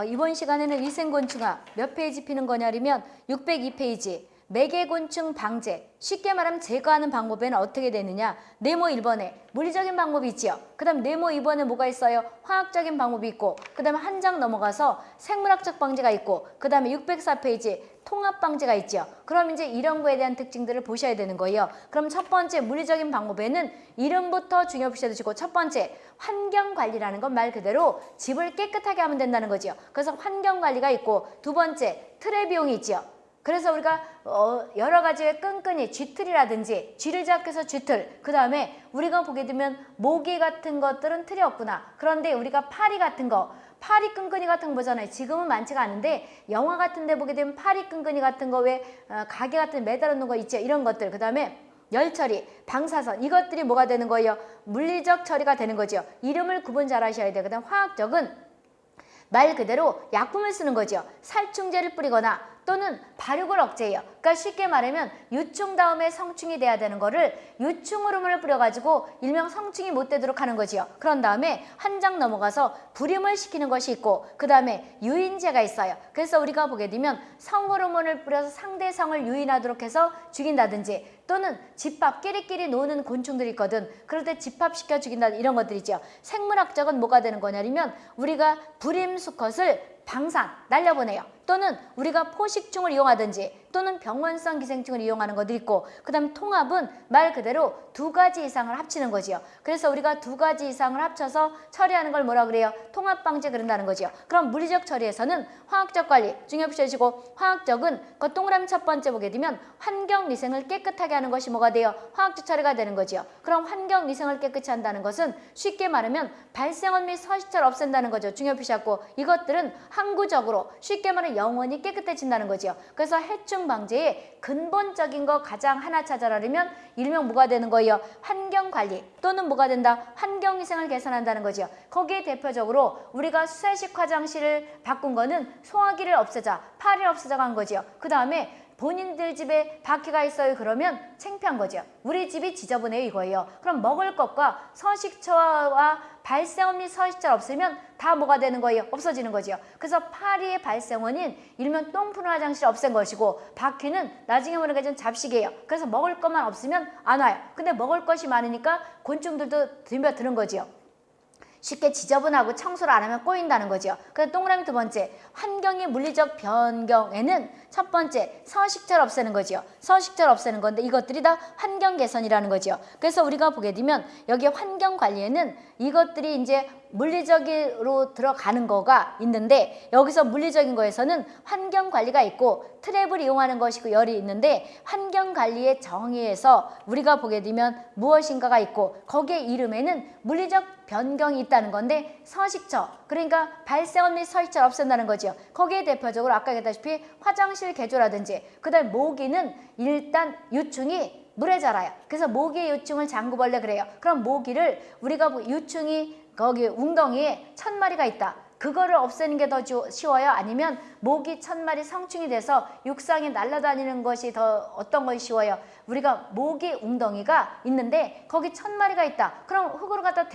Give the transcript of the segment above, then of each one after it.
어, 이번 시간에는 위생곤충아 몇 페이지 피는 거냐면 602페이지 매개곤충 방제. 쉽게 말하면 제거하는 방법에는 어떻게 되느냐? 네모 1번에 물리적인 방법이 있지요. 그 다음 네모 2번에 뭐가 있어요? 화학적인 방법이 있고 그 다음에 한 장 넘어가서 생물학적 방제가 있고 그 다음에 604페이지 통합 방제가 있죠 그럼 이제 이런 거에 대한 특징들을 보셔야 되는 거예요. 그럼 첫 번째 물리적인 방법에는 이름부터 중요시 두시고 첫 번째 환경관리라는 건 말 그대로 집을 깨끗하게 하면 된다는 거죠 그래서 환경관리가 있고 두 번째 트랩 이용이 있죠 그래서 우리가 어 여러 가지의 끈끈이 쥐틀이라든지 쥐를 잡기해서 쥐틀 그 다음에 우리가 보게 되면 모기 같은 것들은 틀이 없구나 그런데 우리가 파리 같은 거 파리 끈끈이 같은 거 보잖아요 지금은 많지가 않은데 영화 같은 데 보게 되면 파리 끈끈이 같은 거왜 어, 가게 같은 데 매달아 놓은 거 있죠 이런 것들 그 다음에 열처리, 방사선 이것들이 뭐가 되는 거예요? 물리적 처리가 되는 거죠. 이름을 구분 잘 하셔야 돼요. 그 화학적은 말 그대로 약품을 쓰는 거죠. 살충제를 뿌리거나 또는 발육을 억제해요. 그러니까 쉽게 말하면 유충 다음에 성충이 돼야 되는 거를 유충 호르몬을 뿌려가지고 일명 성충이 못 되도록 하는 거지요. 그런 다음에 한 장 넘어가서 불임을 시키는 것이 있고 그 다음에 유인제가 있어요. 그래서 우리가 보게 되면 성 호르몬을 뿌려서 상대 성을 유인하도록 해서 죽인다든지 또는 집합 끼리끼리 노는 곤충들이 있거든. 그럴 때 집합시켜 죽인다 이런 것들이죠. 생물학적은 뭐가 되는 거냐면 우리가 불임 수컷을 방산, 날려보내요. 또는 우리가 포식충을 이용하든지 또는 병원성 기생충을 이용하는 것도 있고 그 다음 통합은 말 그대로 두 가지 이상을 합치는 거지요. 그래서 우리가 두 가지 이상을 합쳐서 처리하는 걸 뭐라 그래요? 통합방제 그런다는 거지요. 그럼 물리적 처리에서는 화학적 관리 중요시하시고 화학적은 그 동그라미 첫 번째 보게 되면 환경위생을 깨끗하게 하는 것이 뭐가 돼요? 화학적 처리가 되는 거지요. 그럼 환경위생을 깨끗이 한다는 것은 쉽게 말하면 발생원 및 서식처를 없앤다는 거죠. 중요시하고 이것들은 항구적으로 쉽게 말하면 영원히 깨끗해진다는 거죠. 그래서 해충 방제의 근본적인 거 가장 하나 찾아라면 일명 뭐가 되는 거예요? 환경관리 또는 뭐가 된다? 환경위생을 개선한다는 거죠. 거기에 대표적으로 우리가 수세식 화장실을 바꾼 거는 소화기를 없애자, 파리를 없애자가 한 거죠. 그 다음에 본인들 집에 바퀴가 있어요 그러면 창피한 거죠. 우리 집이 지저분해요 이거예요. 그럼 먹을 것과 서식처와 발생원 및 서식처가 없으면 다 뭐가 되는 거예요? 없어지는 거죠. 그래서 파리의 발생원인 일면 똥푸른 화장실 없앤 것이고 바퀴는 나중에 모르게 좀 잡식이에요. 그래서 먹을 것만 없으면 안 와요. 근데 먹을 것이 많으니까 곤충들도 덤벼드는 거지요. 쉽게 지저분하고 청소를 안 하면 꼬인다는 거죠. 그래서 동그라미 두 번째, 환경의 물리적 변경에는 첫 번째, 서식처를 없애는 거죠. 서식처를 없애는 건데 이것들이 다 환경 개선이라는 거죠. 그래서 우리가 보게 되면 여기 환경 관리에는 이것들이 이제 물리적으로 들어가는 거가 있는데 여기서 물리적인 거에서는 환경 관리가 있고 트랩을 이용하는 것이고 열이 있는데 환경 관리의 정의에서 우리가 보게 되면 무엇인가가 있고 거기에 이름에는 물리적 변경이 있다는 건데 서식처 그러니까 발생원 및 서식처를 없앤다는 거죠. 거기에 대표적으로 아까 얘기했다시피 화장실 개조라든지 그 다음에 모기는 일단 유충이 물에 자라요. 그래서 모기 유충을 장구벌레 그래요. 그럼 모기를 우리가 유충이 거기 웅덩이에 천 마리가 있다. 그거를 없애는 게 더 쉬워요? 아니면 모기 천 마리 성충이 돼서 육상에 날아다니는 것이 더 어떤 것이 쉬워요? 우리가 모기 웅덩이가 있는데 거기 천 마리가 있다. 그럼 흙으로 갖다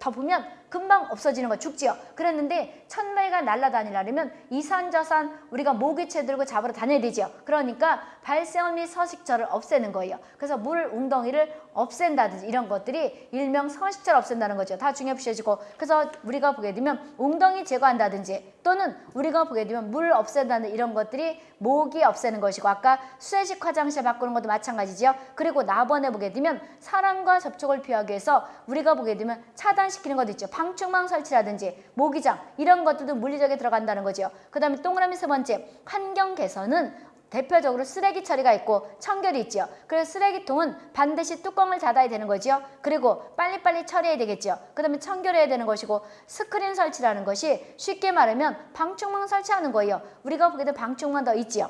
덮으면 금방 없어지는 거 죽지요. 그랬는데 천 마리가 날아다니려면 이산저산 우리가 모기채 들고 잡으러 다녀야 되죠. 그러니까 발생원 및 서식처를 없애는 거예요. 그래서 물 웅덩이를 없앤다든지 이런 것들이 일명 서식처를 없앤다는 거죠. 다 중요해 보셔지고 그래서 우리가 보게 되면 웅덩이 제거한다든지 또는 우리가 보게 되면 물 없앤다는 이런 것들이 모기 없애는 것이고 아까 수세식 화장실 바꾸는 것도 마찬가지죠. 그리고 나번에 보게 되면 사람과 접촉을 피하기 위해서 우리가 보게 되면 차단시키는 것도 있죠. 방충망 설치라든지 모기장 이런 것들도 물리적에 들어간다는 거죠. 그 다음에 동그라미 세 번째 환경 개선은 대표적으로 쓰레기 처리가 있고 청결이 있죠. 그래서 쓰레기통은 반드시 뚜껑을 닫아야 되는 거죠. 그리고 빨리빨리 처리해야 되겠죠. 그 다음에 청결해야 되는 것이고 스크린 설치라는 것이 쉽게 말하면 방충망 설치하는 거예요. 우리가 된 방충망 더 있지요.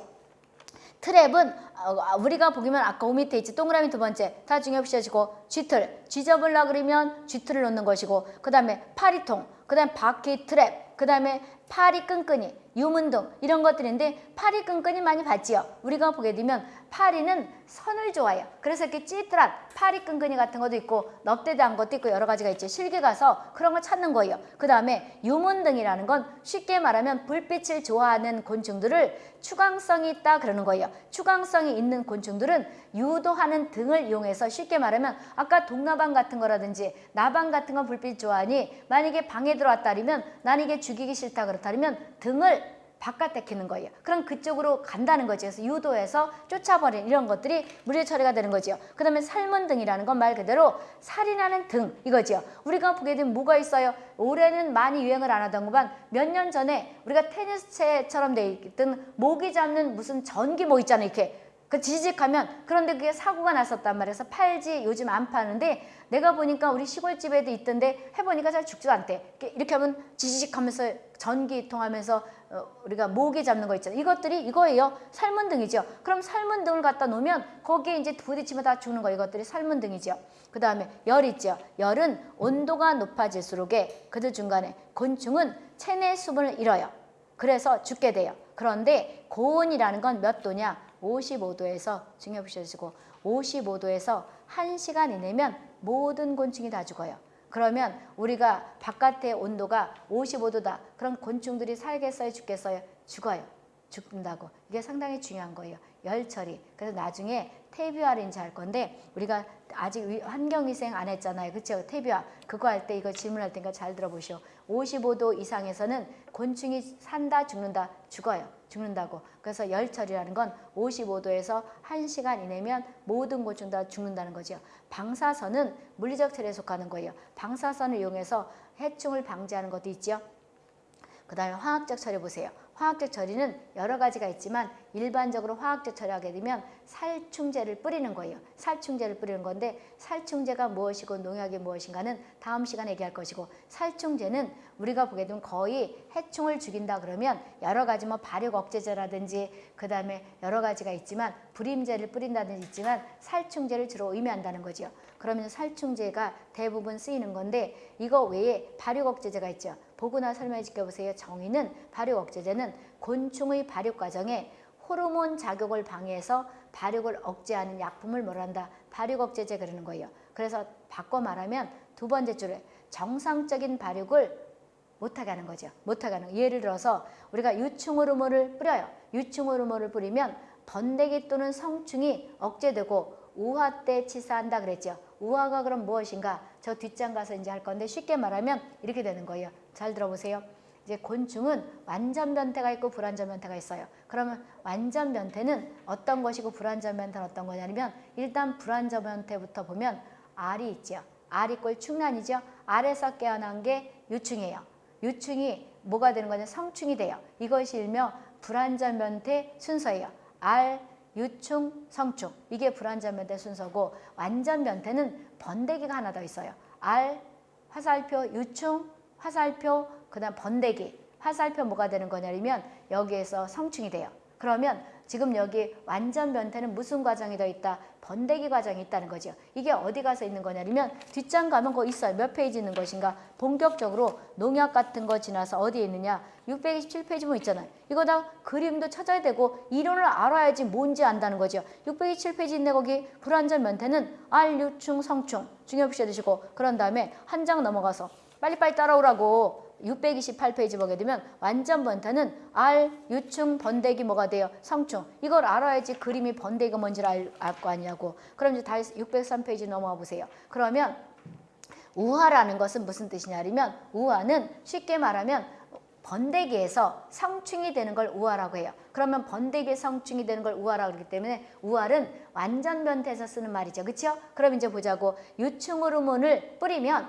트랩은 어, 우리가 보기면 아까 오 밑에 있지 동그라미 두 번째. 다 중요시하시고 쥐틀. 쥐 잡을라 그러면 쥐틀을 놓는 것이고 그 다음에 파리통 그 다음에 바퀴 트랩 그 다음에 파리 끈끈이, 유문등 이런 것들인데 파리 끈끈이 많이 봤지요. 우리가 보게 되면 파리는 선을 좋아해요. 그래서 이렇게 찌들한 파리 끈끈이 같은 것도 있고 넙대대한 것도 있고 여러 가지가 있죠. 실기 가서 그런 걸 찾는 거예요. 그 다음에 유문등이라는 건 쉽게 말하면 불빛을 좋아하는 곤충들을 추광성이 있다 그러는 거예요. 추광성이 있는 곤충들은 유도하는 등을 이용해서 쉽게 말하면 아까 동나방 같은 거라든지 나방 같은 건 불빛 좋아하니 만약에 방에 들어왔다면 난 이게 죽이기 싫다 그 렇다면 등을 바깥에 키는 거예요. 그럼 그쪽으로 간다는 거죠. 그래서 유도해서 쫓아버리는 이런 것들이 물질 처리가 되는 거죠. 그 다음에 삶은 등이라는 건 말 그대로 살인하는 등 이거죠. 우리가 보게 되면 뭐가 있어요? 올해는 많이 유행을 안 하던 것만 몇 년 전에 우리가 테니스채처럼 돼 있던 모기 잡는 무슨 전기 뭐 있잖아요. 이렇게 그 지직하면 그런데 그게 사고가 났었단 말이에요. 그래서 팔지 요즘 안 파는데 내가 보니까 우리 시골집에도 있던데 해보니까 잘 죽지도 않대. 이렇게, 하면 지직하면서 전기 통하면서 어, 우리가 모기 잡는 거 있잖아요. 이것들이 이거예요. 삶은 등이죠. 그럼 삶은 등을 갖다 놓으면 거기에 이제 부딪히면 다 죽는 거 이것들이 삶은 등이죠. 그 다음에 열 있죠. 열은 온도가 높아질수록에 그들 중간에 곤충은 체내 수분을 잃어요. 그래서 죽게 돼요. 그런데 고온이라는 건 몇 도냐? 55도에서 중요 보셔주시고 55도에서 1시간 이내면 모든 곤충이 다 죽어요. 그러면 우리가 바깥의 온도가 55도다. 그럼 곤충들이 살겠어요? 죽겠어요? 죽어요. 죽는다고. 이게 상당히 중요한 거예요. 열 처리. 그래서 나중에 태비활인지 할 건데 우리가 아직 위- 환경위생 안 했잖아요. 그렇죠? 태비활. 그거 할 때 이거 질문할 테니까 잘 들어보시오. 55도 이상에서는 곤충이 산다 죽는다 죽어요. 죽는다고. 그래서 열철이라는 건 55도에서 1시간 이내면 모든 곤충 다 죽는다는 거죠. 방사선은 물리적 처리에 속하는 거예요. 방사선을 이용해서 해충을 방지하는 것도 있죠. 그 다음에 화학적 처리 보세요. 화학적 처리는 여러 가지가 있지만 일반적으로 화학적 처리하게 되면 살충제를 뿌리는 거예요. 살충제를 뿌리는 건데 살충제가 무엇이고 농약이 무엇인가는 다음 시간에 얘기할 것이고 살충제는 우리가 보게 되면 거의 해충을 죽인다 그러면 여러 가지 뭐 발육 억제제라든지 그 다음에 여러 가지가 있지만 불임제를 뿌린다든지 있지만 살충제를 주로 의미한다는 거죠. 그러면 살충제가 대부분 쓰이는 건데 이거 외에 발육 억제제가 있죠. 보고나 설명해 지켜보세요. 정의는 발육 억제제는 곤충의 발육 과정에 호르몬 작용을 방해해서 발육을 억제하는 약품을 뭐란다? 발육 억제제 그러는 거예요. 그래서 바꿔 말하면 두 번째 줄에 정상적인 발육을 못하게 하는 거죠. 못하게 하는 거. 예를 들어서 우리가 유충 호르몬을 뿌려요. 유충 호르몬을 뿌리면 번데기 또는 성충이 억제되고 우화 때 치사한다 그랬죠. 우화가 그럼 무엇인가? 저 뒷장 가서 이제 할 건데 쉽게 말하면 이렇게 되는 거예요. 잘 들어보세요. 이제 곤충은 완전 변태가 있고 불완전 변태가 있어요. 그러면 완전 변태는 어떤 것이고 불완전 변태는 어떤 거냐면 일단 불완전 변태부터 보면 알이 있죠. 알 equal 충란이죠. 알에서 깨어난 게 유충이에요. 유충이 뭐가 되는 거냐? 성충이 돼요. 이것이 일명 불완전 변태 순서예요. 알, 유충, 성충. 이게 불완전 변태 순서고 완전 변태는 번데기가 하나 더 있어요. 알, 화살표, 유충, 화살표, 그 다음 번데기. 화살표 뭐가 되는 거냐면 여기에서 성충이 돼요. 그러면 지금 여기 완전 변태는 무슨 과정이 더 있다? 번데기 과정이 있다는 거죠. 이게 어디 가서 있는 거냐면 뒷장 가면 거 있어요. 몇 페이지 있는 것인가? 본격적으로 농약 같은 거 지나서 어디에 있느냐? 627페이지 뭐 있잖아요. 이거 다 그림도 찾아야 되고 이론을 알아야지 뭔지 안다는 거죠. 627페이지 있네 거기 불완전 변태는 알, 유충, 성충 중요 표시해 두시고 그런 다음에 한 장 넘어가서 빨리빨리 따라오라고 628페이지 보게 되면 완전 번태는 알, 유충, 번데기 뭐가 돼요? 성충. 이걸 알아야지 그림이 번데기가 뭔지를 알 거 아니냐고. 그럼 이제 다시 603페이지 넘어와 보세요. 그러면 우화라는 것은 무슨 뜻이냐면 우화는 쉽게 말하면 번데기에서 성충이 되는 걸 우화라고 해요. 그러면 번데기의 성충이 되는 걸 우화라고 그러기 때문에 우화는 완전 변태에서 쓰는 말이죠. 그렇죠? 그럼 이제 보자고 유충 호르몬을 뿌리면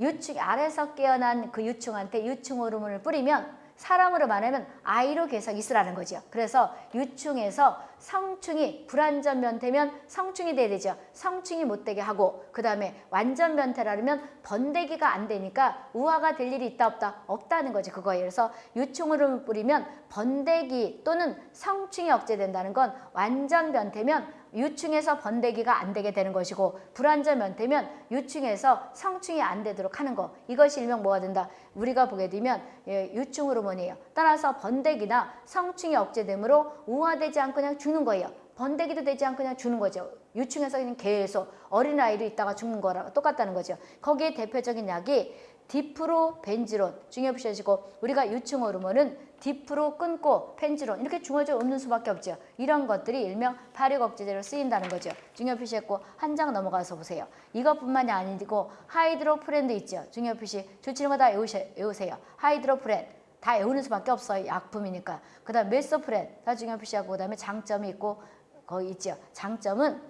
유충 아래서 깨어난 그 유충한테 유충 호르몬을 뿌리면 사람으로 말하면 아이로 계속 있으라는 거죠. 그래서 유충에서 성충이 불완전 변태면 성충이 돼야 되죠. 성충이 못 되게 하고 그 다음에 완전 변태라면 번데기가 안 되니까 우화가 될 일이 있다 없다 없다는 거지 그거예요. 그래서 유충을 뿌리면 번데기 또는 성충이 억제된다는 건 완전 변태면 유충에서 번데기가 안 되게 되는 것이고 불안전면 되면 유충에서 성충이 안 되도록 하는 거. 이것이 일명 뭐가 된다? 우리가 보게 되면 예, 유충 호르몬이에요. 따라서 번데기나 성충이 억제되므로 우화되지 않고 그냥 죽는 거예요. 번데기도 되지 않고 그냥 죽는 거죠. 유충에서 그냥 계속 어린아이로 있다가 죽는 거랑 똑같다는 거죠. 거기에 대표적인 약이 디프로벤지론. 중요해 보셔시고 우리가 유충 호르몬은 디프로 끊고 펜지론 이렇게 중어져 없는 수밖에 없죠. 이런 것들이 일명 발육 억제제로 쓰인다는 거죠. 중요 표시했고 한 장 넘어가서 보세요. 이것뿐만이 아니고 하이드로프렌도 있죠. 중요 표시 조치는 거다 외우세요. 하이드로프렌 다 외우는 수밖에 없어요. 약품이니까. 그 다음 메소프렌 다 중요 표시하고 그 다음에 장점이 있고 거기 있죠. 장점은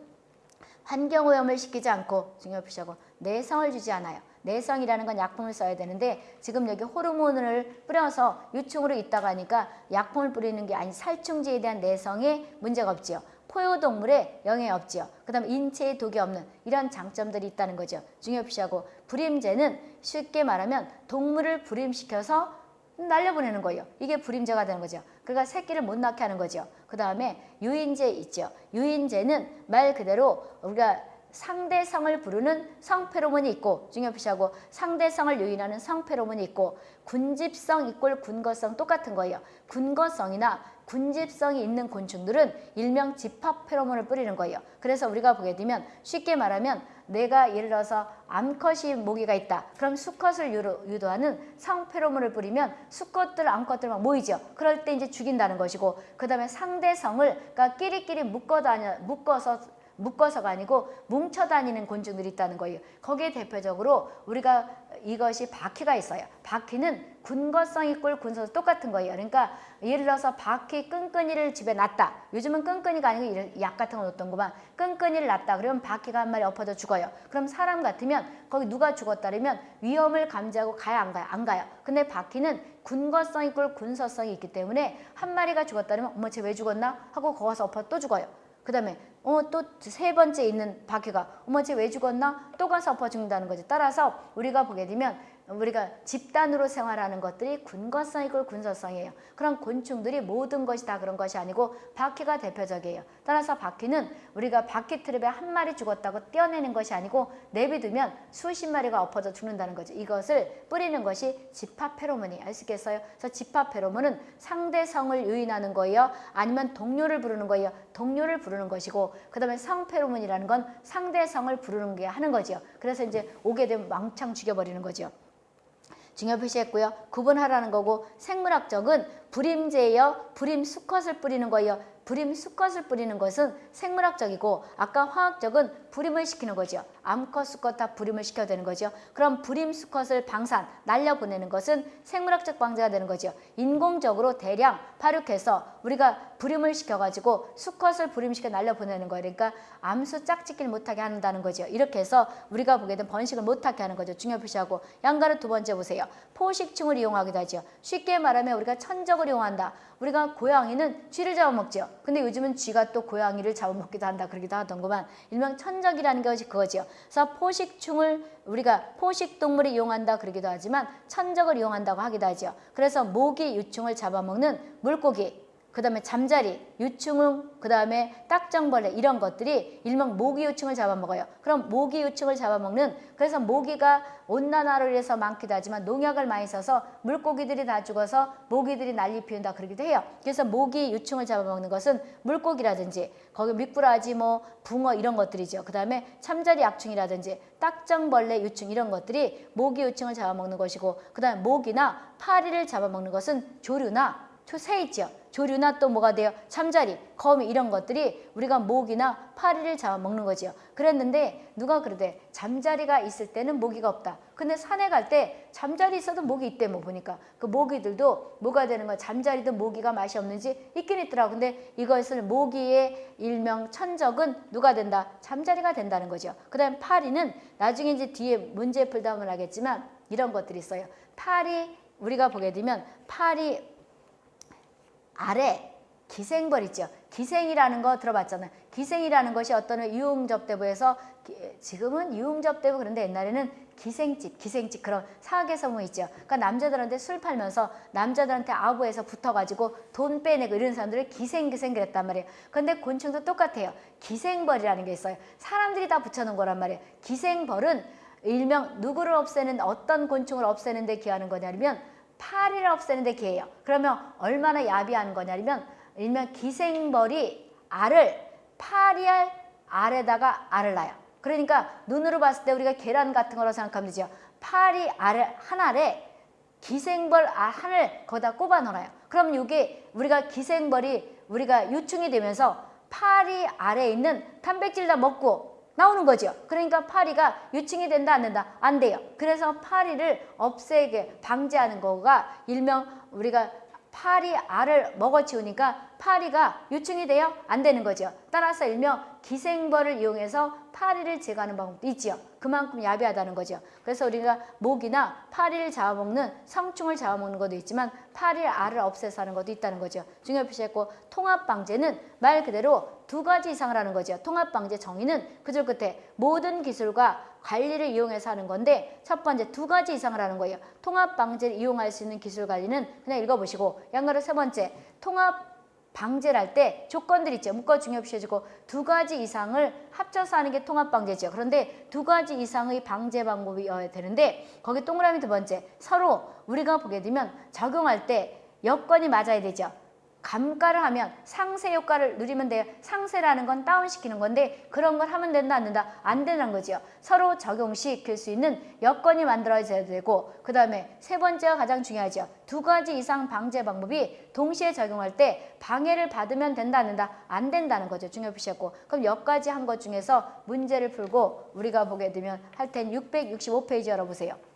환경오염을 시키지 않고 중요 표시하고 내성을 주지 않아요. 내성이라는 건 약품을 써야 되는데 지금 여기 호르몬을 뿌려서 유충으로 있다가 하니까 약품을 뿌리는 게 아닌 살충제에 대한 내성에 문제가 없지요. 포효동물에 영향이 없지요. 그 다음 인체에 독이 없는 이런 장점들이 있다는 거죠. 중요피시하고 불임제는 쉽게 말하면 동물을 불임시켜서 날려보내는 거예요. 이게 불임제가 되는 거죠. 그러니까 새끼를 못 낳게 하는 거죠. 그 다음에 유인제 있죠. 유인제는 말 그대로 우리가 상대성을 부르는 성페로몬이 있고 중요표시하고 상대성을 유인하는 성페로몬이 있고 군집성 이꼴 군거성 똑같은 거예요. 군거성이나 군집성이 있는 곤충들은 일명 집합 페로몬을 뿌리는 거예요. 그래서 우리가 보게 되면 쉽게 말하면 내가 예를 들어서 암컷이 모기가 있다. 그럼 수컷을 유도하는 성페로몬을 뿌리면 수컷들, 암컷들 막 모이죠. 그럴 때 이제 죽인다는 것이고 그 다음에 상대성을 그러니까 끼리끼리 묶어 다녀 묶어서 묶어서가 아니고 뭉쳐 다니는 곤충들이 있다는 거예요. 거기에 대표적으로 우리가 이것이 바퀴가 있어요. 바퀴는 군거성이 꿀 군소도 똑같은 거예요. 그러니까 예를 들어서 바퀴 끈끈이를 집에 놨다. 요즘은 끈끈이가 아니고 약 같은 거 놓던 거만 끈끈이를 놨다. 그러면 바퀴가 한 마리 엎어져 죽어요. 그럼 사람 같으면 거기 누가 죽었다 그러면 위험을 감지하고 가야 안 가요? 안 가요. 근데 바퀴는 군거성이 꿀 군서성이 있기 때문에 한 마리가 죽었다 그러면 어머 쟤 왜 죽었나? 하고 거기서 엎어 또 죽어요. 그 다음에 어 또 세 번째 있는 바퀴가 어머 쟤 왜 죽었나? 또 가서 엎어 죽는다는 거죠. 따라서 우리가 보게 되면 우리가 집단으로 생활하는 것들이 군거성이고 군서성이에요. 그런 곤충들이 모든 것이 다 그런 것이 아니고 바퀴가 대표적이에요. 따라서 바퀴는 우리가 바퀴 트랩에 한 마리 죽었다고 떼어내는 것이 아니고 내비두면 수십 마리가 엎어져 죽는다는 거죠. 이것을 뿌리는 것이 집합 페로몬이 아시겠어요? 그래서 집합 페로몬은 상대성을 유인하는 거예요. 아니면 동료를 부르는 거예요. 동료를 부르는 것이고 그 다음에 성 페로몬이라는 건 상대성을 부르는 게 하는 거죠. 그래서 이제 오게 되면 왕창 죽여버리는 거죠. 중요 표시했고요. 구분하라는 거고 생물학적은 불임제예요. 불임 수컷을 뿌리는 거예요. 불임 수컷을 뿌리는 것은 생물학적이고 아까 화학적은 불임을 시키는 거죠. 암컷, 수컷 다 불임을 시켜야 되는 거죠. 그럼 불임 수컷을 방산, 날려보내는 것은 생물학적 방제가 되는 거죠. 인공적으로 대량 파육해서 우리가 불임을 시켜가지고 수컷을 불임시켜 날려보내는 거예요. 그러니까 암수 짝짓기를 못하게 한다는 거죠. 이렇게 해서 우리가 보게 된 번식을 못하게 하는 거죠. 중요 표시하고 양가를 두 번째 보세요. 포식충을 이용하기도 하죠. 쉽게 말하면 우리가 천적을 이용한다. 우리가 고양이는 쥐를 잡아먹죠. 근데 요즘은 쥐가 또 고양이를 잡아먹기도 한다 그러기도 하던구만 일명 천적이라는 것이 그거죠. 그래서 포식충을 우리가 포식동물을 이용한다 그러기도 하지만 천적을 이용한다고 하기도 하죠. 그래서 모기 유충을 잡아먹는 물고기 그 다음에 잠자리, 유충, 그 다음에 딱정벌레 이런 것들이 일명 모기 유충을 잡아먹어요. 그럼 모기 유충을 잡아먹는 그래서 모기가 온난화로 인해서 많기도 하지만 농약을 많이 써서 물고기들이 다 죽어서 모기들이 난리 피운다 그러기도 해요. 그래서 모기 유충을 잡아먹는 것은 물고기라든지 거기 미꾸라지 뭐 붕어 이런 것들이죠. 그 다음에 참자리 약충이라든지 딱정벌레 유충 이런 것들이 모기 유충을 잡아먹는 것이고 그 다음에 모기나 파리를 잡아먹는 것은 조류나 새 있죠. 조류나 또 뭐가 돼요? 잠자리, 거미 이런 것들이 우리가 모기나 파리를 잡아먹는 거죠. 그랬는데 누가 그러대? 잠자리가 있을 때는 모기가 없다. 근데 산에 갈 때 잠자리 있어도 모기 있대 뭐 보니까. 그 모기들도 뭐가 되는 거야? 잠자리도 모기가 맛이 없는지 있긴 있더라고. 근데 이것을 모기의 일명 천적은 누가 된다? 잠자리가 된다는 거죠. 그 다음에 파리는 나중에 이제 뒤에 문제 풀다 보면 하겠지만 이런 것들이 있어요. 파리 우리가 보게 되면 파리 아래 기생벌 있죠. 기생이라는 거 들어봤잖아요. 기생이라는 것이 어떤 유흥접대부에서 기- 지금은 유흥접대부 그런데 옛날에는 기생집, 기생집 그런 사학에서뭐 있죠. 그러니까 남자들한테 술 팔면서 남자들한테 아부에서 붙어가지고 돈 빼내고 이런 사람들을 기생기생 그랬단 말이에요. 근데 곤충도 똑같아요. 기생벌이라는 게 있어요. 사람들이 다 붙여놓은 거란 말이에요. 기생벌은 일명 누구를 없애는 어떤 곤충을 없애는 데 기하는 거냐면 파리를 없애는 데 기해요. 그러면 얼마나 야비한 거냐면 일명 기생벌이 알을 파리알 알에다가 알을 낳아요. 그러니까 눈으로 봤을 때 우리가 계란 같은 거라고 생각하면 되죠. 파리 알을 한 알에 기생벌 알 한을 거기다 꼽아 놓아요. 그럼 이게 우리가 기생벌이 우리가 유충이 되면서 파리 알에 있는 단백질 다 먹고 나오는 거죠. 그러니까 파리가 유충이 된다 안 된다 안 돼요. 그래서 파리를 없애게 방지하는 거가 일명 우리가 파리 알을 먹어치우니까 파리가 유충이 돼요? 안 되는 거죠. 따라서 일명 기생벌을 이용해서 파리를 제거하는 방법도 있지요. 그만큼 야비하다는 거죠. 그래서 우리가 모기나 파리를 잡아먹는 성충을 잡아먹는 것도 있지만 파리 알을 없애서 하는 것도 있다는 거죠. 중요 표시했고 통합방제는 말 그대로 두 가지 이상을 하는 거죠. 통합방제 정의는 그줄 끝에 모든 기술과 관리를 이용해서 하는 건데 첫 번째 두 가지 이상을 하는 거예요. 통합방제를 이용할 수 있는 기술 관리는 그냥 읽어보시고 양거를 세 번째 통합 방제를 할 때 조건들 있죠. 묶어 중요시해주고 두 가지 이상을 합쳐서 하는 게 통합방제죠. 그런데 두 가지 이상의 방제 방법이어야 되는데 거기 동그라미 두 번째 서로 우리가 보게 되면 적용할 때 여건이 맞아야 되죠. 감가를 하면 상세 효과를 누리면 돼요. 상세라는 건 다운시키는 건데 그런 걸 하면 된다 안 된다 안 되는 거죠. 서로 적용시킬 수 있는 여건이 만들어져야 되고 그 다음에 세 번째가 가장 중요하죠. 두 가지 이상 방제 방법이 동시에 적용할 때 방해를 받으면 된다 안 된다 안 된다는 거죠. 중요 표시했고 그럼 여기까지 한 것 중에서 문제를 풀고 우리가 보게 되면 할땐 665페이지 열어보세요.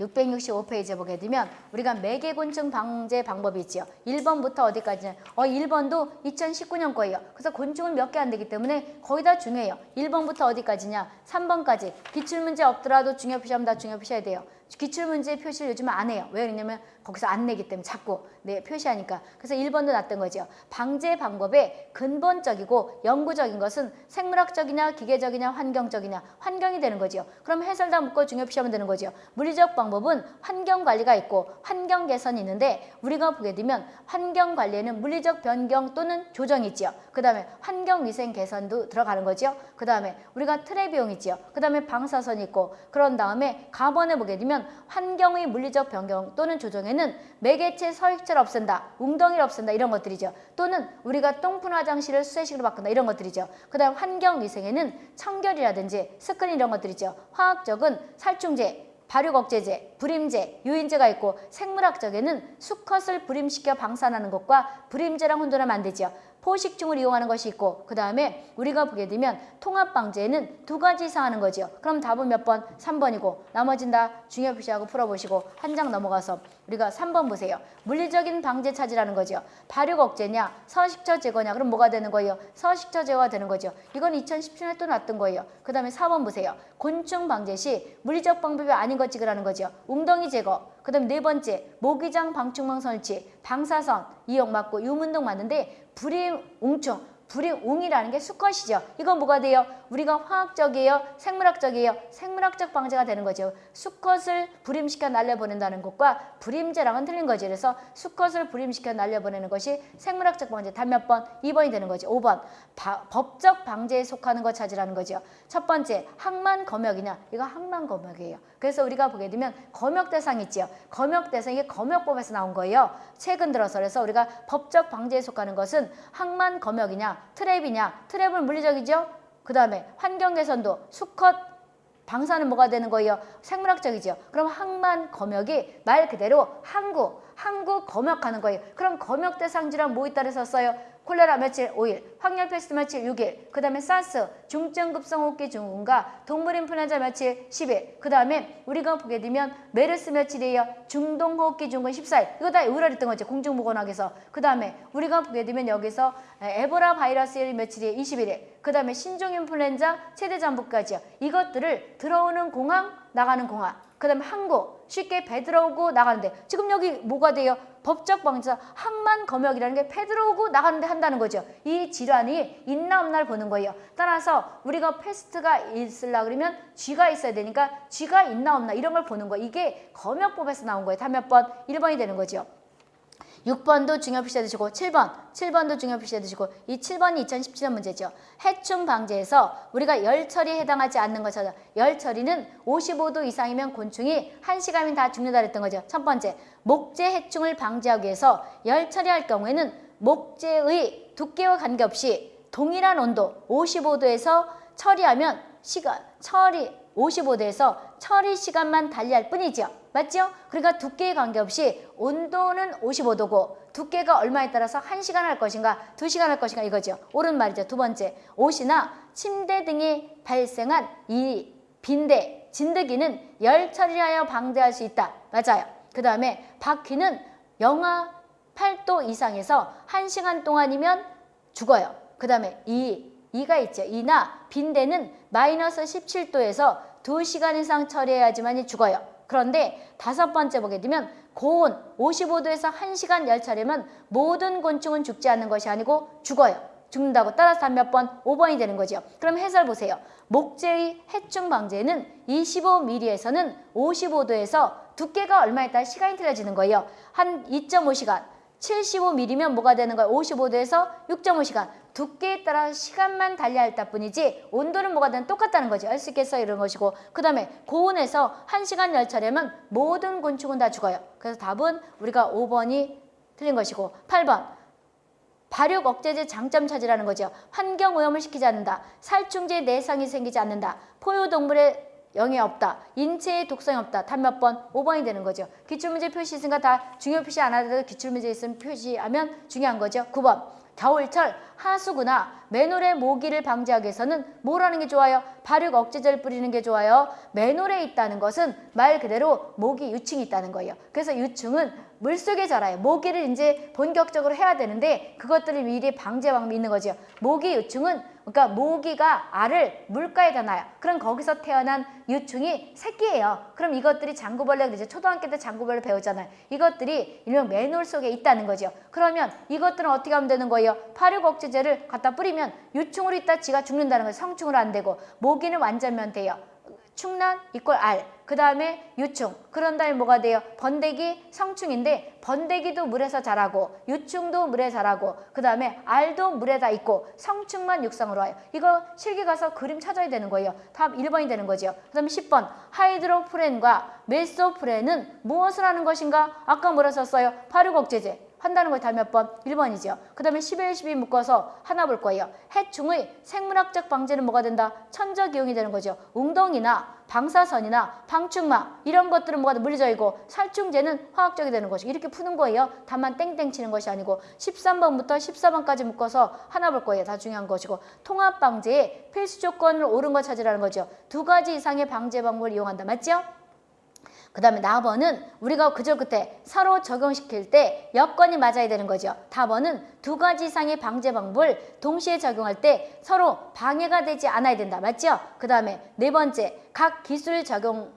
665페이지에 보게 되면 우리가 매개곤충 방제 방법이 있지요. 1번부터 어디까지냐? 어 1번도 2019년 거예요. 그래서 곤충은 몇 개 안 되기 때문에 거의 다 중요해요. 1번부터 어디까지냐? 3번까지. 기출문제 없더라도 중요 표시하면 다 중요 표시해야 돼요. 기출문제 표시를 요즘 안 해요. 왜 그러냐면 거기서 안 내기 때문에 자꾸 네, 표시하니까. 그래서 1번도 났던 거죠. 방제 방법의 근본적이고 영구적인 것은 생물학적이냐 기계적이냐 환경적이냐 환경이 되는 거죠. 그럼 해설 다 묶어 중요 표시하면 되는 거죠. 물리적 방법은 환경 관리가 있고 환경 개선이 있는데 우리가 보게 되면 환경 관리에는 물리적 변경 또는 조정이 있죠. 그 다음에 환경 위생 개선도 들어가는 거죠. 그 다음에 우리가 트랩 비용 있죠. 그 다음에 방사선이 있고 그런 다음에 가번에 보게 되면 환경의 물리적 변경 또는 조정에는 매개체 서식체를 없앤다, 웅덩이를 없앤다 이런 것들이죠. 또는 우리가 똥푼 화장실을 수세식으로 바꾼다 이런 것들이죠. 그 다음 환경 위생에는 청결이라든지 스크린 이런 것들이죠. 화학적은 살충제, 발효억제제, 불임제, 유인제가 있고 생물학적에는 수컷을 불임시켜 방사하는 것과 불임제랑 혼돈하면 안 되죠. 포식충을 이용하는 것이 있고 그 다음에 우리가 보게 되면 통합방제에는 두 가지 이상 하는 거죠. 그럼 답은 몇 번? 3번이고 나머진 다 중요 표시하고 풀어보시고 한 장 넘어가서 우리가 3번 보세요. 물리적인 방제 차지라는 거죠. 발육 억제냐 서식처 제거냐 그럼 뭐가 되는 거예요? 서식처 제거가 되는 거죠. 이건 2017년에 또 났던 거예요. 그 다음에 4번 보세요. 곤충 방제 시 물리적 방법이 아닌 것 찍으라는 거죠. 웅덩이 제거 그 다음 네 번째 모기장 방충망 설치 방사선 이용 맞고 유문동 맞는데 불임 웅충, 불임 웅이라는 게 수컷이죠. 이건 뭐가 돼요? 우리가 화학적이에요? 생물학적이에요? 생물학적 방제가 되는 거죠. 수컷을 불임시켜 날려보낸다는 것과 불임제랑은 틀린 거지. 그래서 수컷을 불임시켜 날려보내는 것이 생물학적 방제. 단 몇 번? 2번이 되는 거지. 5번. 바, 법적 방제에 속하는 것 찾으라는 거죠. 첫 번째, 항만 검역이냐? 이거 항만 검역이에요. 그래서 우리가 보게 되면 검역 대상 있지요. 검역 대상이 검역법에서 나온 거예요. 최근 들어서 그래서 우리가 법적 방제에 속하는 것은 항만 검역이냐, 트랩이냐, 트랩은 물리적이죠. 그 다음에 환경 개선도 수컷 방사는 뭐가 되는 거예요? 생물학적이죠. 그럼 항만 검역이 말 그대로 항구, 항구 검역하는 거예요. 그럼 검역 대상 질환 뭐 있다를 썼어요? 콜레라 며칠 5일, 황열 페스트 며칠 6일, 그 다음에 사스, 중증급성 호흡기 증후군과 동물 인플루엔자 며칠 10일, 그 다음에 우리가 보게 되면 메르스 며칠이에요? 중동 호흡기 증후군 14일. 이거 다 의뢰했던 거죠. 공중보건학에서. 그 다음에 우리가 보게 되면 여기서 에볼라 바이러스 며칠이에요? 21일. 그 다음에 신종 인플루엔자 최대 잠복까지요. 이것들을 들어오는 공항, 나가는 공항 그 다음에 항구 쉽게 배 들어오고 나가는데 지금 여기 뭐가 돼요? 법적 방제에서 항만 검역이라는 게 배 들어오고 나가는데 한다는 거죠. 이 질환이 있나 없나 를 보는 거예요. 따라서 우리가 페스트가 있으려 그러면 쥐가 있어야 되니까 쥐가 있나 없나 이런 걸 보는 거예요. 이게 검역법에서 나온 거예요. 답 몇 번? 1번이 되는 거죠. 6번도 중요 표시해 두시고 7번, 7번도 중요 표시해 두시고 이 7번이 2017년 문제죠. 해충 방지에서 우리가 열 처리에 해당하지 않는 것 찾아. 열 처리는 55도 이상이면 곤충이 1시간이면 다 죽는다 그랬던 거죠. 첫 번째, 목재 해충을 방지하기 위해서 열 처리할 경우에는 목재의 두께와 관계없이 동일한 온도 55도에서 처리하면 시간 처리 55도에서 처리 시간만 달리할 뿐이죠. 맞죠? 그러니까 두께에 관계없이 온도는 55도고 두께가 얼마에 따라서 1시간 할 것인가 2시간 할 것인가 이거죠. 옳은 말이죠. 두 번째, 옷이나 침대 등이 발생한 이 빈대, 진드기는 열 처리하여 방대할 수 있다. 맞아요. 그 다음에 바퀴는 영하 8도 이상에서 1시간 동안이면 죽어요. 그 다음에 이, 이가 있죠. 이나 빈대는 마이너스 17도에서 2시간 이상 처리해야지만 죽어요. 그런데 다섯 번째 보게 되면 고온 55도에서 1시간 열차례면 모든 곤충은 죽지 않는 것이 아니고 죽어요. 죽는다고 따라서 몇 번? 5번이 되는 거죠. 그럼 해설 보세요. 목재의 해충 방제는 25mm에서는 55도에서 두께가 얼마에 따라 시간이 틀려지는 거예요. 한 2.5시간, 75mm면 뭐가 되는 거예요? 55도에서 6.5시간. 두께에 따라 시간만 달리할 뿐이지 온도는 뭐가 되는 똑같다는 거지. 알 수 있겠어? 이런 것이고. 그 다음에 고온에서 1시간 열차려면 모든 곤충은 다 죽어요. 그래서 답은 우리가 5번이 틀린 것이고 8번 발육 억제제 장점 찾으라는 거죠. 환경 오염을 시키지 않는다. 살충제 내상이 생기지 않는다. 포유동물의 영이 없다. 인체의 독성이 없다. 답 몇 번? 5번이 되는 거죠. 기출문제 표시 있으니까 다 중요 표시 안 하더라도 기출문제 있으면 표시하면 중요한 거죠. 9번. 겨울철 하수구나 맨홀의 모기를 방지하기 위해서는 뭘 하는 게 좋아요? 발육 억제제를 뿌리는 게 좋아요. 맨홀에 있다는 것은 말 그대로 모기 유충이 있다는 거예요. 그래서 유충은 물속에 자라요. 모기를 이제 본격적으로 해야 되는데 그것들을 미리 방제 방법이 있는 거죠. 모기 유충은 그러니까 모기가 알을 물가에 다 놔요. 그럼 거기서 태어난 유충이 새끼예요. 그럼 이것들이 장구벌레 이제 초등학교 때 장구벌레 배우잖아요. 이것들이 일명 맨홀 속에 있다는 거죠. 그러면 이것들은 어떻게 하면 되는 거예요? 파류 억제제를 갖다 뿌리면 유충으로 있다 지가 죽는다는 거예요. 성충으로 안 되고 모기는 완전면 돼요. 충란 이꼴 알. 그 다음에 유충. 그런 다음에 뭐가 돼요? 번데기 성충인데 번데기도 물에서 자라고 유충도 물에 자라고 그 다음에 알도 물에 다 있고 성충만 육상으로 와요. 이거 실기 가서 그림 찾아야 되는 거예요. 답 1번이 되는 거죠. 그 다음에 10번 하이드로프렌과 메소프렌은 무엇을 하는 것인가? 아까 뭐라 썼어요? 발육억제제. 한다는 걸다몇 번? 1번이죠. 그 다음에 11, 12 묶어서 하나 볼 거예요. 해충의 생물학적 방제는 뭐가 된다? 천적 이용이 되는 거죠. 웅덩이나 방사선이나 방충망 이런 것들은 뭐가 물리적이고 살충제는 화학적이 되는 것이고 이렇게 푸는 거예요. 다만 땡땡 치는 것이 아니고 13번부터 14번까지 묶어서 하나 볼 거예요. 다 중요한 것이고 통합 방제의 필수 조건을 옳은 거 찾으라는 거죠. 두 가지 이상의 방제 방법을 이용한다. 맞죠? 그 다음에 나번은 우리가 그저 그때 서로 적용시킬 때 여건이 맞아야 되는 거죠. 답번은 두 가지 이상의 방제 방법을 동시에 적용할 때 서로 방해가 되지 않아야 된다. 맞죠? 그 다음에 네 번째, 각 기술 적용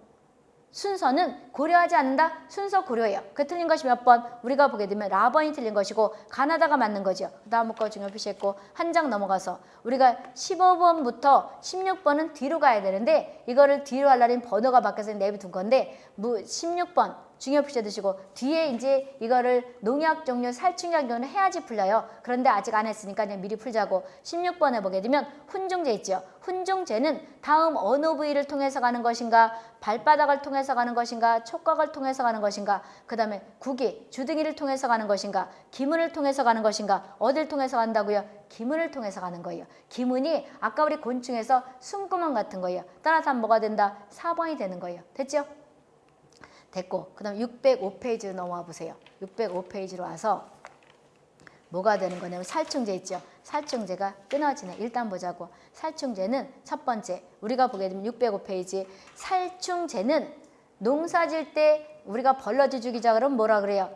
순서는 고려하지 않는다? 순서 고려해요. 그 틀린 것이 몇 번? 우리가 보게 되면 라번이 틀린 것이고 가나다가 맞는 거죠. 그 다음 거 중요 표시했고 한 장 넘어가서 우리가 15번부터 16번은 뒤로 가야 되는데 이거를 뒤로 하려면 번호가 바뀌어서 내비둔 건데 16번 중요 표시해 두시고 뒤에 이제 이거를 농약 종류 살충약 종류 해야지 풀려요. 그런데 아직 안 했으니까 그냥 미리 풀자고 16번에 보게 되면 훈종제 있죠. 훈종제는 다음 어느 부위를 통해서 가는 것인가 발바닥을 통해서 가는 것인가 촉각을 통해서 가는 것인가 그 다음에 구기 주둥이를 통해서 가는 것인가 기문을 통해서 가는 것인가 어딜 통해서 간다고요? 기문을 통해서 가는 거예요. 기문이 아까 우리 곤충에서 숨구멍 같은 거예요. 따라서 뭐가 된다? 4번이 되는 거예요. 됐죠? 됐고 그 다음 605페이지로 넘어와 보세요. 605페이지로 와서 뭐가 되는 거냐면 살충제 있죠. 살충제가 끊어지네. 일단 보자고. 살충제는 첫 번째 우리가 보게 되면 605페이지 살충제는 농사질 때 우리가 벌러지 죽이자 그러면 뭐라 그래요?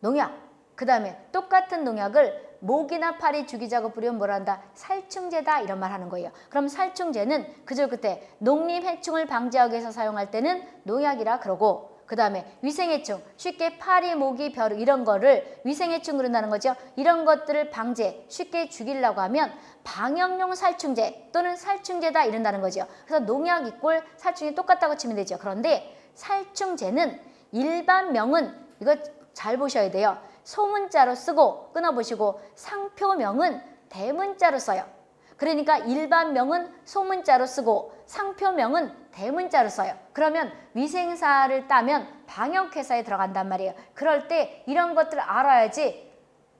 농약. 그 다음에 똑같은 농약을 목이나 팔이 죽이자고 부리면 뭐라 한다? 살충제다 이런 말 하는 거예요. 그럼 살충제는 그저 그때 농림해충을 방지하기 위해서 사용할 때는 농약이라 그러고 그 다음에 위생해충, 쉽게 파리, 모기, 벼룩 이런 거를 위생해충 그런다는 거죠. 이런 것들을 방제, 쉽게 죽이려고 하면 방역용 살충제 또는 살충제다 이런다는 거죠. 그래서 농약 이꼴 살충이 똑같다고 치면 되죠. 그런데 살충제는 일반명은 이거 잘 보셔야 돼요. 소문자로 쓰고 끊어보시고 상표명은 대문자로 써요. 그러니까 일반명은 소문자로 쓰고 상표명은 대문자로 써요. 그러면 위생사를 따면 방역회사에 들어간단 말이에요. 그럴 때 이런 것들을 알아야지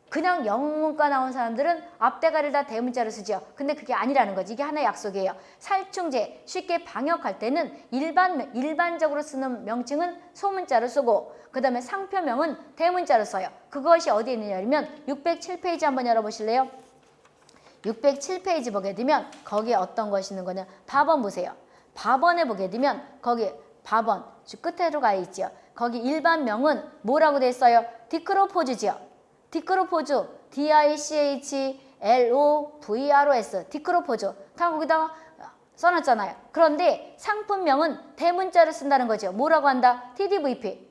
그냥 영문과 나온 사람들은 앞대가리를 다 대문자로 쓰죠. 근데 그게 아니라는 거지. 이게 하나의 약속이에요. 살충제, 쉽게 방역할 때는 일반, 일반적으로 쓰는 명칭은 소문자로 쓰고 그 다음에 상표명은 대문자로 써요. 그것이 어디에 있느냐면 607페이지 한번 열어보실래요? 607페이지 보게 되면 거기에 어떤 것이 있는 거냐 밥원 보세요. 밥원에 보게 되면 거기 밥원 끝에로 가 있죠. 거기 일반명은 뭐라고 돼 있어요? 디크로포즈지요. 디크로포즈 D-I-C-H-L-O-V-R-O-S 디크로포즈 다 거기다가 써놨잖아요. 그런데 상품명은 대문자를 쓴다는 거죠. 뭐라고 한다? TDVP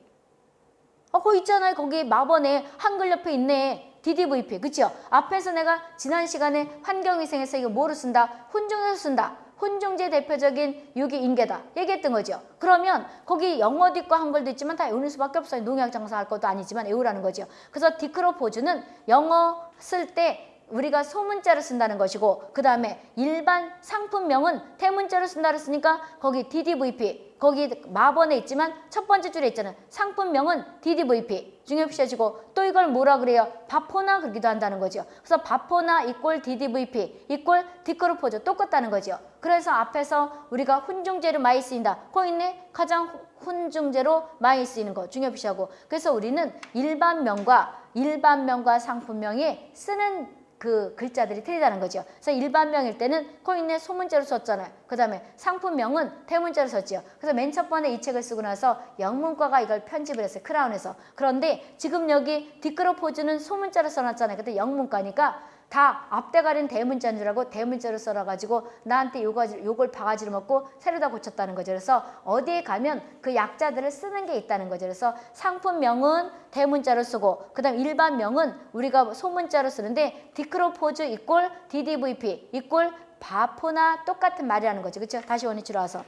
어, 거기 있잖아요. 거기 마번에 한글 옆에 있네. DDVP. 그쵸? 앞에서 내가 지난 시간에 환경위생에서 이거 뭐로 쓴다? 혼종에서 쓴다. 혼종제 대표적인 유기인계다. 얘기했던 거죠. 그러면 거기 영어도 있고 한글도 있지만 다 외우는 수밖에 없어요. 농약 장사할 것도 아니지만 외우라는 거죠. 그래서 디크로포즈는 영어 쓸때 우리가 소문자를 쓴다는 것이고 그 다음에 일반 상품명은 대문자로 쓴다고 했으니까 거기 DDVP 거기 마번에 있지만 첫 번째 줄에 있잖아요. 상품명은 DDVP 중요시해지고 또 이걸 뭐라 그래요? 바포나 그러기도 한다는 거죠. 그래서 바포나 이꼴 DDVP 이꼴 디크로포즈 똑같다는 거죠. 그래서 앞에서 우리가 훈중제로 많이 쓰인다. 거 있네? 가장 훈중제로 많이 쓰이는 거 중요시하고 그래서 우리는 일반명과 일반명과 상품명이 쓰는 그 글자들이 틀리다는 거죠. 그래서 일반명일 때는 코인에 소문자로 썼잖아요. 그 다음에 상품명은 대문자로 썼죠. 그래서 맨 첫 번에 이 책을 쓰고 나서 영문과가 이걸 편집을 했어요. 크라운에서. 그런데 지금 여기 디크로포즈는 소문자로 써놨잖아요. 그때 영문과니까 다 앞대가리는 대문자인 줄 알고 대문자로 써놔가지고 나한테 요거, 요걸 바가지로 먹고 새로다 고쳤다는 거죠. 그래서 어디에 가면 그 약자들을 쓰는 게 있다는 거죠. 그래서 상품명은 대문자로 쓰고 그 다음 일반명은 우리가 소문자로 쓰는데 디크로포즈 이꼴 DDVP 이꼴 바포나 똑같은 말이라는 거죠. 그렇죠? 다시 원위치로 와서.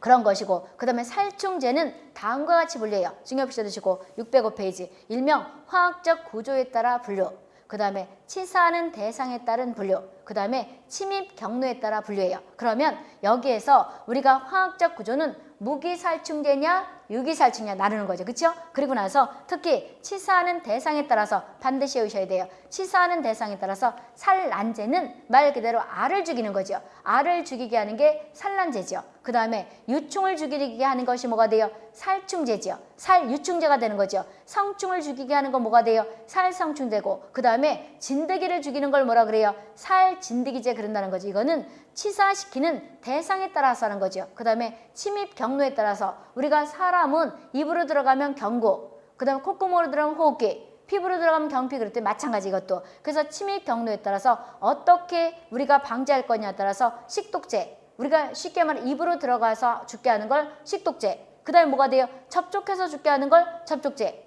그런 것이고 그 다음에 살충제는 다음과 같이 분류해요. 중요시 드시고 605페이지 일명 화학적 구조에 따라 분류 그 다음에 치사하는 대상에 따른 분류 그 다음에 침입 경로에 따라 분류해요. 그러면 여기에서 우리가 화학적 구조는 무기살충제냐 유기살충제냐 나누는 거죠. 그렇죠? 그리고 나서 특히 치사하는 대상에 따라서 반드시 외우셔야 돼요. 치사하는 대상에 따라서 산란제는 말 그대로 알을 죽이는 거죠. 알을 죽이게 하는 게 산란제죠. 그 다음에 유충을 죽이게 하는 것이 뭐가 돼요? 살충제죠. 살유충제가 되는 거죠. 성충을 죽이게 하는 건 뭐가 돼요? 살성충제고 그 다음에 진드기를 죽이는 걸 뭐라 그래요? 살진드기제 그런다는 거죠. 이거는 치사시키는 대상에 따라서 하는 거죠. 그 다음에 침입 경로에 따라서 우리가 사람은 입으로 들어가면 경고, 그 다음에 콧구멍으로 들어가면 호흡기, 피부로 들어가면 경피 그럴 때 마찬가지 이것도. 그래서 침입 경로에 따라서 어떻게 우리가 방지할 거냐에 따라서 식독제, 우리가 쉽게 말해 입으로 들어가서 죽게 하는 걸 식독제, 그 다음에 뭐가 돼요? 접촉해서 죽게 하는 걸 접촉제,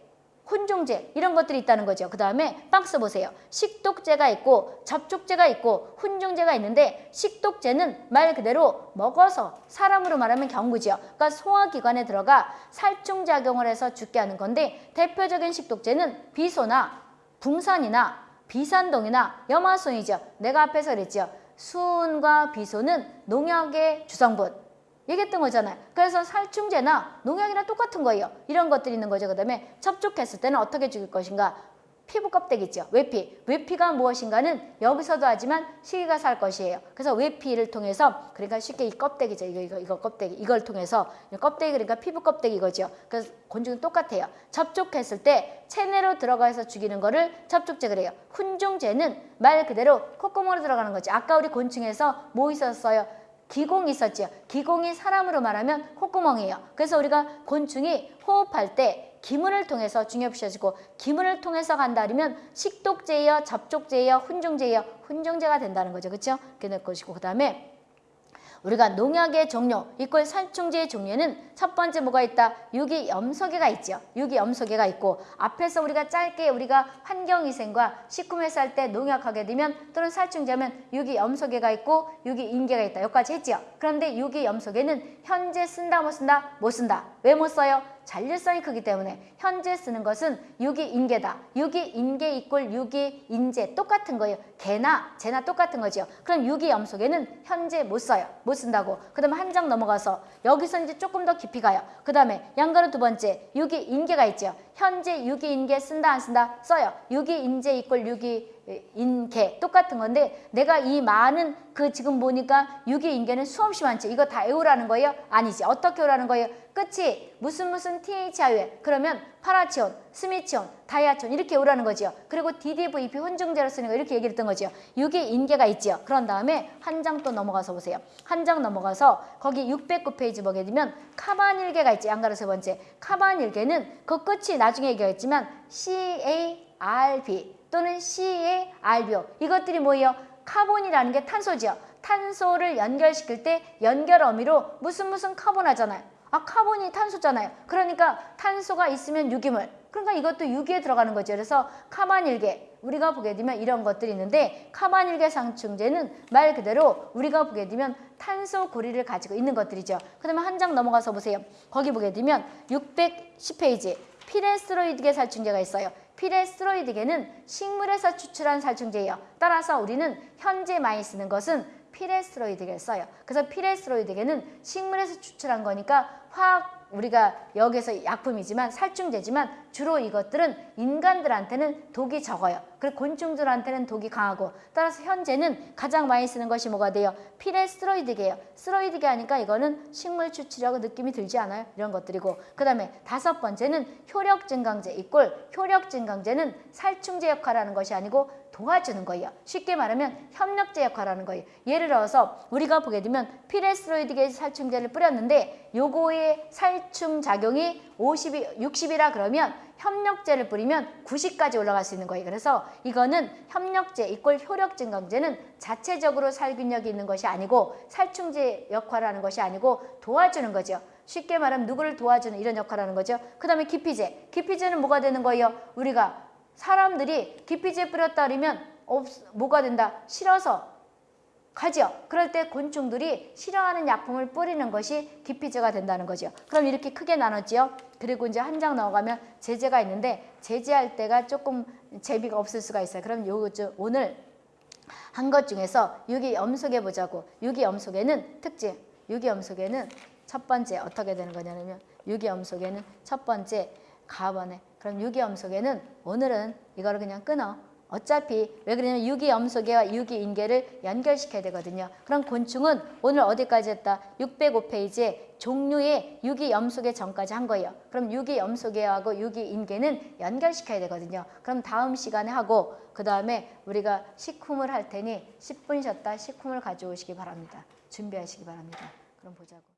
훈종제 이런 것들이 있다는 거죠. 그 다음에 박스 보세요. 식독제가 있고 접촉제가 있고 훈종제가 있는데 식독제는 말 그대로 먹어서 사람으로 말하면 경구죠. 그러니까 소화기관에 들어가 살충작용을 해서 죽게 하는 건데 대표적인 식독제는 비소나 붕산이나 비산동이나 염화순이죠. 내가 앞에서 그랬죠. 수은과 비소는 농약의 주성분 얘기했던 거잖아요. 그래서 살충제나 농약이나 똑같은 거예요. 이런 것들이 있는 거죠. 그 다음에 접촉했을 때는 어떻게 죽일 것인가? 피부 껍데기 있죠. 외피. 외피가 무엇인가는 여기서도 하지만 시기가 살 것이에요. 그래서 외피를 통해서 그러니까 쉽게 이 껍데기죠. 이거 이거 이거 껍데기. 이걸 통해서 껍데기 그러니까 피부 껍데기 이거죠. 그래서 곤충은 똑같아요. 접촉했을 때 체내로 들어가서 죽이는 거를 접촉제 그래요. 훈종제는 말 그대로 콧구멍으로 들어가는 거죠. 아까 우리 곤충에서 뭐 있었어요? 기공이 있었죠. 기공이 사람으로 말하면 콧구멍이에요. 그래서 우리가 곤충이 호흡할 때 기문을 통해서 중요시해지고 기문을 통해서 간다 그러면 식독제예요, 접촉제예요, 훈종제예요. 훈종제가 된다는 거죠. 그렇죠? 그게 될 것이고 그 다음에 우리가 농약의 종류, 이꼴 살충제의 종류에는 첫 번째 뭐가 있다? 유기염소계가 있죠. 유기염소계가 있고 앞에서 우리가 짧게 우리가 환경위생과 식품회사 할 때 농약하게 되면 또는 살충제하면 유기염소계가 있고 유기인계가 있다. 여기까지 했죠. 그런데 유기염소계는 현재 쓴다 못 쓴다? 못 쓴다. 왜 못 써요? 잔류성이 크기 때문에 현재 쓰는 것은 유기 인계다. 유기 인계 이꼴 유기 인재 똑같은 거예요. 개나 재나 똑같은 거죠. 그럼 유기염소계는 현재 못 써요. 못 쓴다고. 그 다음에 한 장 넘어가서 여기서 이제 조금 더 깊이 가요. 그 다음에 양가루 두 번째 유기 인계가 있죠. 현재 유기인계 쓴다 안 쓴다? 써요. 유기인재 이꼴 유기인계 똑같은 건데 내가 이 많은 그 지금 보니까 유기인계는 수없이 많죠. 이거 다 외우라는 거예요? 아니지. 어떻게 외우라는 거예요? 끝이 무슨 무슨 THI에 그러면 파라치온, 스미치온, 다이아촌 이렇게 외우라는 거죠. 그리고 DDVP 혼종제로 쓰는 거 이렇게 얘기를 했던 거죠. 유기인계가 있죠. 그런 다음에 한 장 또 넘어가서 보세요. 한 장 넘어가서 거기 609페이지 보게 되면 카바닐계가 있지. 양괄호 세 번째. 카바닐계는 그 끝이 나중에 얘기했지만 CARB 또는 CARBO 이것들이 뭐예요? 카본이라는 게 탄소죠. 탄소를 연결시킬 때 연결 어미로 무슨 무슨 카본 하잖아요. 아 카본이 탄소잖아요. 그러니까 탄소가 있으면 유기물. 그러니까 이것도 유기에 들어가는 거죠. 그래서 카바닐계 우리가 보게 되면 이런 것들이 있는데 카바닐계 살충제는 말 그대로 우리가 보게 되면 탄소 고리를 가지고 있는 것들이죠. 그러면 한장 넘어가서 보세요. 거기 보게 되면 610페이지 피레스로이드계 살충제가 있어요. 피레스로이드계는 식물에서 추출한 살충제예요. 따라서 우리는 현재 많이 쓰는 것은 피레스로이드계를 써요. 그래서 피레스로이드계는 식물에서 추출한 거니까 화학 우리가 여기서 약품이지만 살충제지만 주로 이것들은 인간들한테는 독이 적어요. 그리고 곤충들한테는 독이 강하고 따라서 현재는 가장 많이 쓰는 것이 뭐가 돼요? 피레스로이드계예요. 스로이드계 하니까 이거는 식물 추출하고 느낌이 들지 않아요? 이런 것들이고 그 다음에 다섯 번째는 효력 증강제 equal 효력 증강제는 살충제 역할을 하는 것이 아니고 도와주는 거예요. 쉽게 말하면 협력제 역할을 하는 거예요. 예를 들어서 우리가 보게 되면 피레스로이드계 살충제를 뿌렸는데 요거의 살충 작용이 50이 60이라 그러면 협력제를 뿌리면 90까지 올라갈 수 있는 거예요. 그래서 이거는 협력제 이꼴 효력 증강제는 자체적으로 살균력이 있는 것이 아니고 살충제 역할을 하는 것이 아니고 도와주는 거죠. 쉽게 말하면 누구를 도와주는 이런 역할을 하는 거죠. 그 다음에 기피제. 기피제는 뭐가 되는 거예요? 우리가 사람들이 기피제 뿌렸다 그러면 없, 뭐가 된다? 싫어서 가죠. 그럴 때 곤충들이 싫어하는 약품을 뿌리는 것이 기피제가 된다는 거죠. 그럼 이렇게 크게 나눴지요. 그리고 이제 한장 넣어가면 제재가 있는데 제재할 때가 조금 제비가 없을 수가 있어요. 그럼 요 오늘 한 것 중에서 유기염소계 보자고. 유기염소계는 특징. 유기염소계는 첫 번째 어떻게 되는 거냐면 유기염소계는 첫 번째 가번에 그럼 유기염소계는 오늘은 이거를 그냥 끊어. 어차피 왜 그러냐면 유기염소계와 유기인계를 연결시켜야 되거든요. 그럼 곤충은 오늘 어디까지 했다? 605페이지에 종류의 유기염소계 전까지 한 거예요. 그럼 유기염소계하고 유기인계는 연결시켜야 되거든요. 그럼 다음 시간에 하고 그 다음에 우리가 식품을 할 테니 10분 쉬었다 식품을 가져오시기 바랍니다. 준비하시기 바랍니다. 그럼 보자고.